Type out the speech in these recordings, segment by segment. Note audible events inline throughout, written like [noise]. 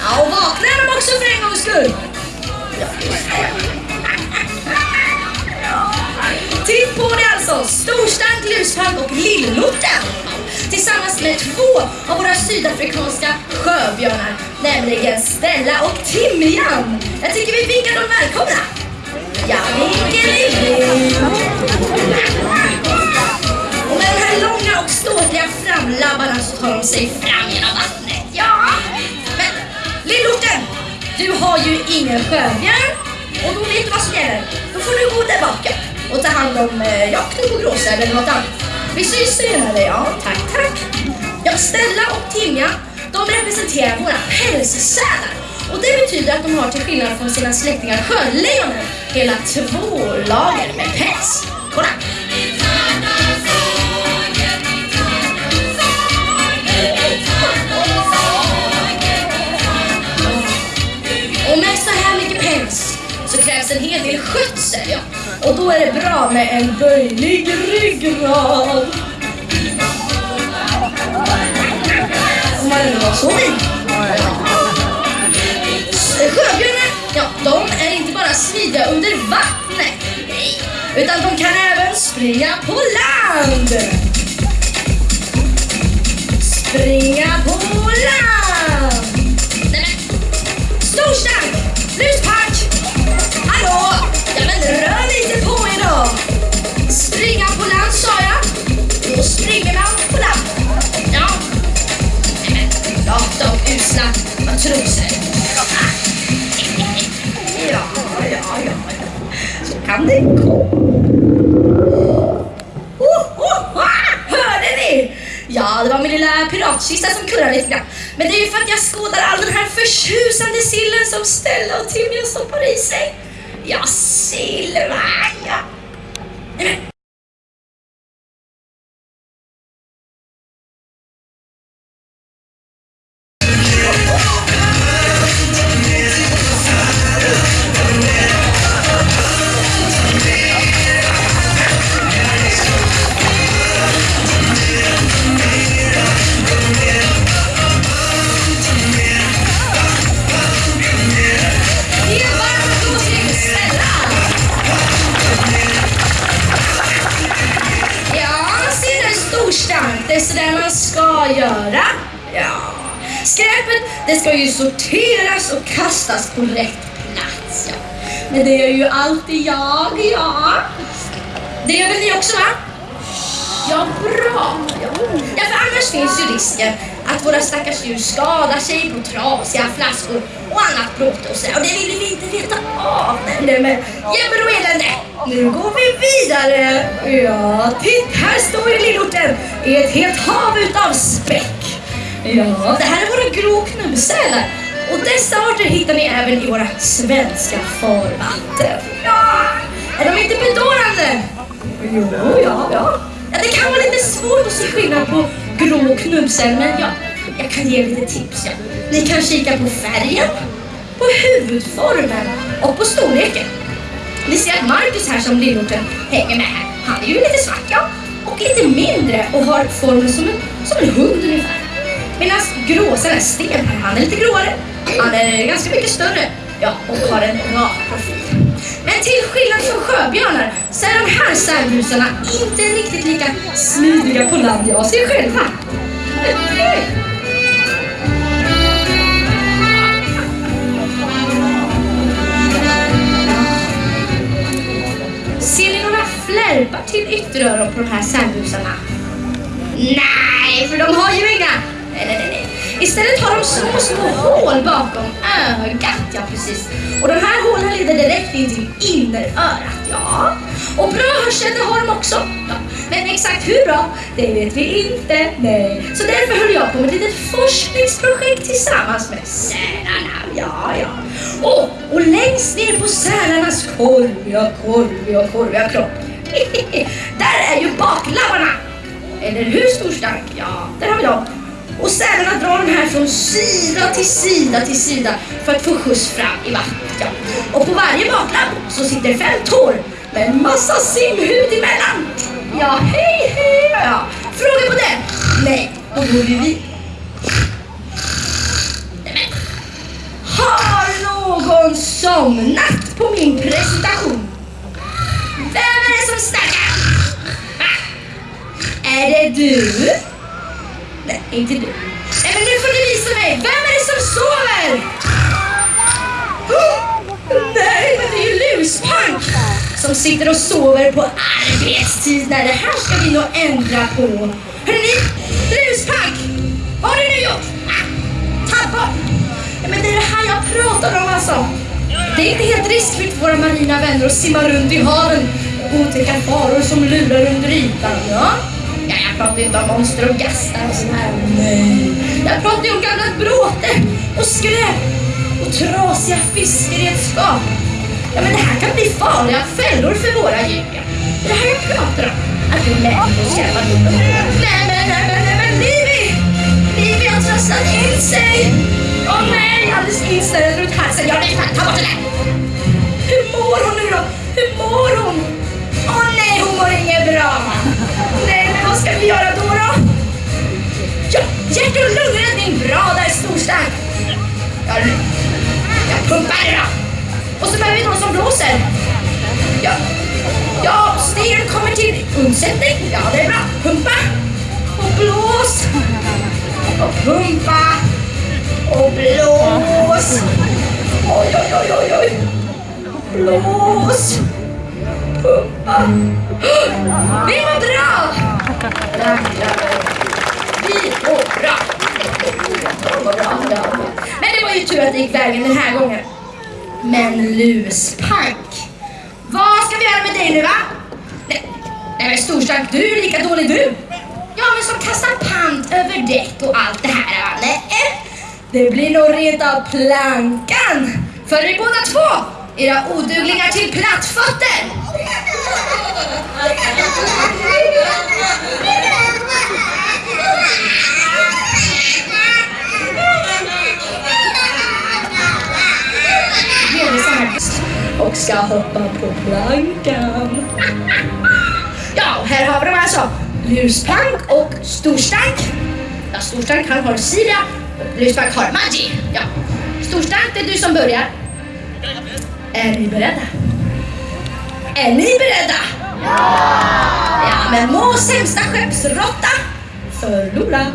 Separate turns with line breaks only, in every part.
Ja, och vaknar de också för en gångs skull? Ja. Titt på det alltså! Storstank, luspank och lillorten! Tillsammans med två av våra sydafrikanska sjöbjörnar, nämligen Stella och Timjan. Jag tycker vi vinkar dem välkomna. Ja, vinkelilling! Och med de här långa och ståtliga framlabbarna så tar de sig fram har ju ingen sjöbjörn och då vet du vad som gäller. Då får du gå där bak och ta hand om eh, jakten på gråsäl eller något annat. Vi syns senare, ja. Tack, tack. Ja, Stella och Timja, de representerar våra pälssälar. Och det betyder att de har till skillnad från sina släktingar sjölejonen hela två lager med päls. Kolla! En hel del skötsel, ja. Och då är det bra med en böjlig ryggrad. Om man nu var så. Eh, sjöbjörnar, ja, de är inte bara smidiga under vattnet, utan de kan även springa på land. Springa matroser. Ja, ja, ja, ja. Så kan det gå. Oh, oh, ah, hörde ni? Ja, det var min lilla piratkista som kurrade lite grann. Men det är ju för att jag skådar all den här förtjusande sillen som Stella och Timmy stoppar i sig. Ja, Silva, ja. Nej, men. Göra. Ja. Skräpet, det ska ju sorteras och kastas på rätt plats. Ja. Men det är ju alltid jag, ja. Det gör väl ni också va? Ja, bra. Ja. för finns ju risken att våra stackars djur skadar sig på trasiga flaskor och annat bråte och sådär. Och det vill vi inte veta av. Nej, men jämmer och elände. Nu går vi vidare. Ja, titt här står ju lillorten i ett helt hav utav späck. Ja, det här är våra grå knubbsälar. Och dessa arter hittar ni även i våra svenska farvatten. Ja, är de inte bedårande? Jo, ja, ja. Ja, det kan vara lite svårt att se skillnad på grå och men ja, jag kan ge lite tips. Ja. Ni kan kika på färgen, på huvudformen och på storleken. Ni ser att Marcus här som lillorten hänger med här, han är ju lite svart ja, och lite mindre och har formen som en, som en hund ungefär. Medan gråsälen, Sten här, han är lite gråare, han är ganska mycket större ja, och har en rak profil. Men till skillnad från sjöbjörnar så är de här särbusarna inte riktigt lika smidiga på land, jag ser själva. Ser ni några flärpar till ytteröron på de här särbusarna? Nej, för de har ju inga. Istället har de små, små hål bakom ögat, ja precis. Och de här hålen leder direkt in till innerörat, ja. Och bra hörsel, det har de också. Ja. Men exakt hur bra, det vet vi inte, nej. Så därför höll jag på med ett litet forskningsprojekt tillsammans med sälarna, ja, ja. Och, och längst ner på sälarnas korviga, korviga, korviga kropp, [laughs] där är ju baklabbarna. Eller hur storstark? Ja, där har vi dem. Och sälarna drar de här från sida till sida till sida för att få skjuts fram i vattnet. Och på varje baklapp så sitter fem tår med en massa simhud emellan. Ja, hej hej! Ja. Fråga på den? Nej, då går vi vidare. Nej, någon somnat på min presentation? Vem är det som snackar? Va? Är det du? Inte du. Nej, men nu får du visa mig. Vem är det som sover? Nej, men det är ju Luspank som sitter och sover på arbetstid. Nej, det här ska vi nog ändra på. Hörrni, Luspank! Vad har du nu gjort? Ah, men det är det här jag pratar om alltså. Det är inte helt riskfritt för våra marina vänner att simma runt i haven och otäcka faror som lurar under ytan. Ja? Jag pratar inte om monster och gastar och sånt här. Nej. Jag pratar ju om gamla bråte och skräp och trasiga fiskeredskap. Ja, men det här kan bli farliga fällor för våra djur. Det är det här jag pratar om. Att vi lär oss skräpar dem. Nej, men, nej, men, nej, men Livi! Livi har trasslat in sig! Åh nej, alldeles inställd runt halsen. Ja, nej, fan, ta bort det där! Hur mår hon nu då? Hur mår hon? Åh nej, hon mår inget bra. Nej, vad ska vi göra då då? Ja, hjärt och lungräddning, bra där storstark. Jag, jag pumpar då. Och så behöver vi någon som blåser. Ja, ja styren kommer till undsättning. Ja, det är bra. Pumpa och blås. Och pumpa och blås. Oj, oj, oj, oj, oj. Blås. Pumpa. [gasps] Det var bra! Vi bra. Men det var ju tur att det gick vägen den här gången. Men luspank, vad ska vi göra med dig nu va? Nej, nej men storstark, du är lika dålig du. Ja men som kastar pant över däck och allt det här va? Nej, det blir nog rent av plankan. För er båda två, era oduglingar till plattfötter. Och ska hoppa på plankan. Ja, här har vi dem alltså. Luspank och Storstank. Ja, Storstank han har Sira och Luspank har Maggi. Ja. Storstank, det är du som börjar. Är ni beredda? Är ni beredda? Ja! Ja, men må sämsta skeppsråtta förlora.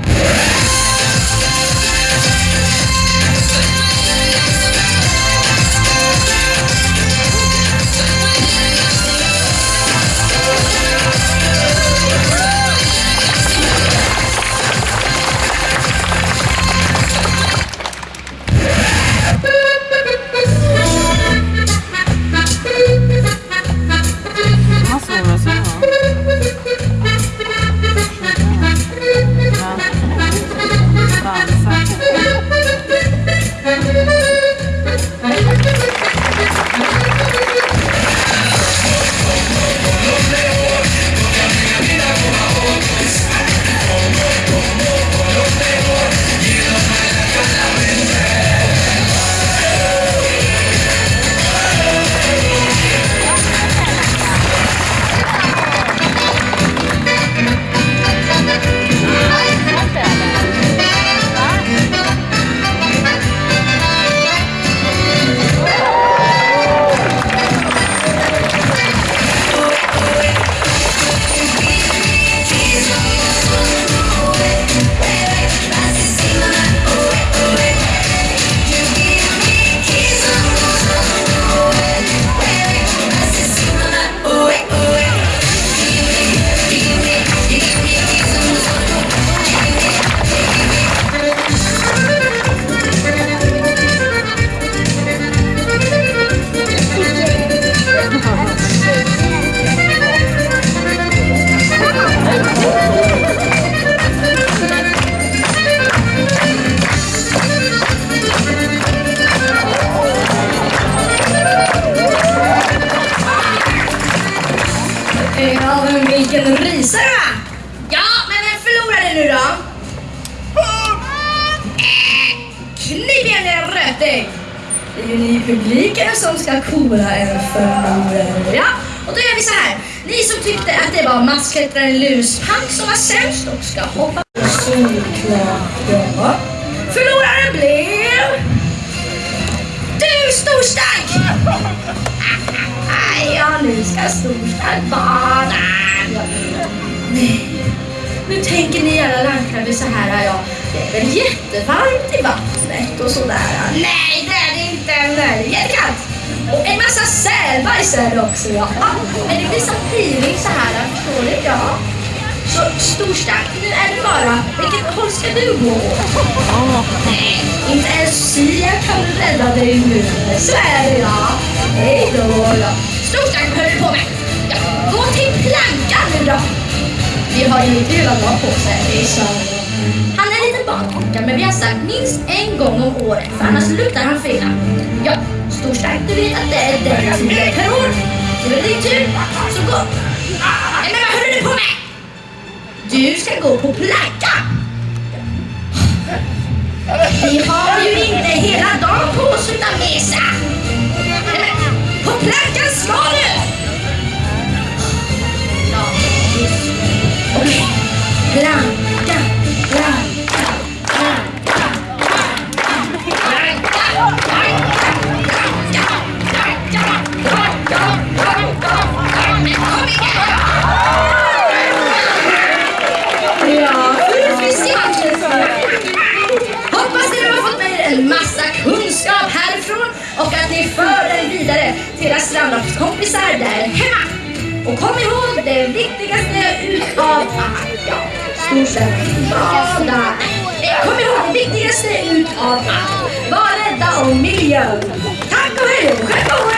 Ja, men vilken rysare va? Ja, men vem förlorade nu då? Knip igen era rötägg! Det är ju ni i publiken som ska kora en förlorare. Ja, och då gör vi så här. Ni som tyckte att det var massklättraren Luspank som var sämst och ska hoppa på solklart. Ja. Förloraren blev...
Storstark! Ja, nu ska Storstark bada. Nej, nu tänker ni alla landkrabbe så här, ja, det är väl jättevarmt i vattnet och sådär. Nej, det är det inte. Nej, det är jättekallt. Och en massa sälbajs är det också, ja. Men det blir så piring så här, förstår ni? Ja. Så Storstark, nu är det bara, vilket håll ska du gå åt? Nej, inte ens Sia kan rädda dig nu. Så är det ja. Hej då. Ja. Storstark, vad höll du på med? Ja, gå till plankan nu då. Vi har ju inte hela dagen på sig. Är. Han är lite barnpojkar men vi har sagt minst en gång om året för annars luktar han fylla. Ja, Storstark, du vet att det är den tiden per år. Det är din tur, så gå. Du ska gå på plankan. Vi har ju inte hela dagen på oss utan mesa. På plankan ska du! Och kom ihåg det viktigaste utav allt. Ja, storstäder. Bada. Kom ihåg det viktigaste utav allt. Var rädda om miljön. Tack och hej och.